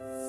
you